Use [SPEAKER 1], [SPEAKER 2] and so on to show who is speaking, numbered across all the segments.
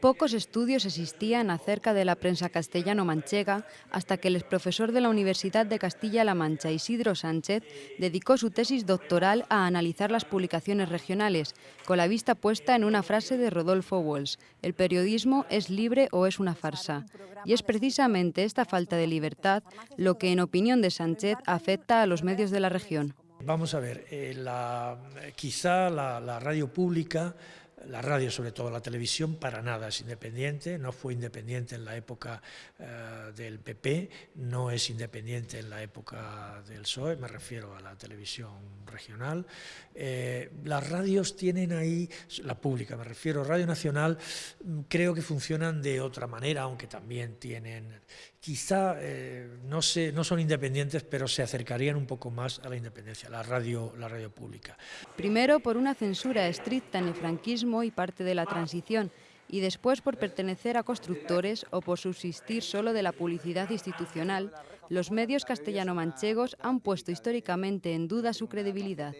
[SPEAKER 1] Pocos estudios existían acerca de la prensa castellano-manchega hasta que el exprofesor de la Universidad de Castilla-La Mancha, Isidro Sánchez, dedicó su tesis doctoral a analizar las publicaciones regionales, con la vista puesta en una frase de Rodolfo Walsh, el periodismo es libre o es una farsa. Y es precisamente esta falta de libertad lo que, en opinión de Sánchez, afecta a los medios de la región.
[SPEAKER 2] Vamos a ver, eh, quizá la radio pública la radio, sobre todo la televisión, para nada es independiente, no fue independiente en la época eh, del PP, no es independiente en la época del PSOE, me refiero a la televisión regional. Eh, las radios tienen ahí, la pública me refiero, Radio Nacional, mm, creo que funcionan de otra manera, aunque también tienen, quizá eh, no, no son independientes, pero se acercarían un poco más a la independencia, la radio, la radio pública.
[SPEAKER 1] Primero por una censura estricta en el franquismo y parte de la transición, y después por pertenecer a constructores o por subsistir solo de la publicidad institucional, los medios castellano-manchegos han puesto históricamente en duda su credibilidad.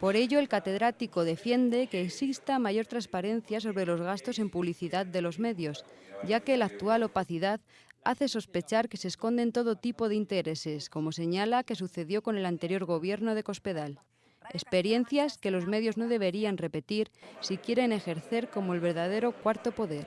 [SPEAKER 1] Por ello, el catedrático defiende que exista mayor transparencia sobre los gastos en publicidad de los medios, ya que la actual opacidad hace sospechar que se esconden todo tipo de intereses, como señala que sucedió con el anterior gobierno de Cospedal. Experiencias que los medios no deberían repetir si quieren ejercer como el verdadero cuarto poder.